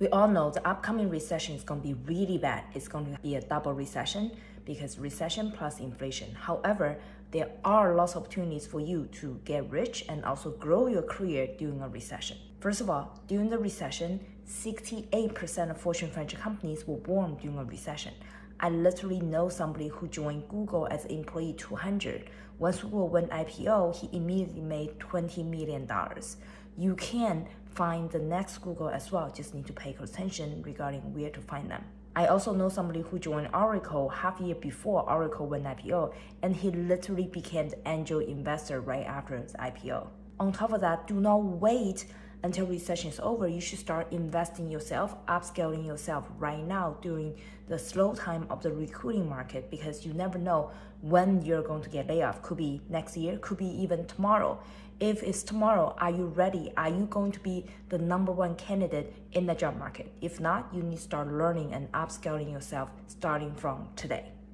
We all know the upcoming recession is going to be really bad. It's going to be a double recession because recession plus inflation. However, there are lots of opportunities for you to get rich and also grow your career during a recession. First of all, during the recession, 68% of Fortune 500 companies were born during a recession. I literally know somebody who joined Google as employee 200. Once Google went IPO, he immediately made $20 million. You can find the next Google as well, just need to pay close attention regarding where to find them. I also know somebody who joined Oracle half a year before Oracle went IPO, and he literally became the angel investor right after the IPO. On top of that, do not wait until recession is over. You should start investing yourself, upscaling yourself right now during the slow time of the recruiting market because you never know when you're going to get laid off. Could be next year, could be even tomorrow. If it's tomorrow, are you ready? Are you going to be the number one candidate in the job market? If not, you need to start learning and upscaling yourself starting from today.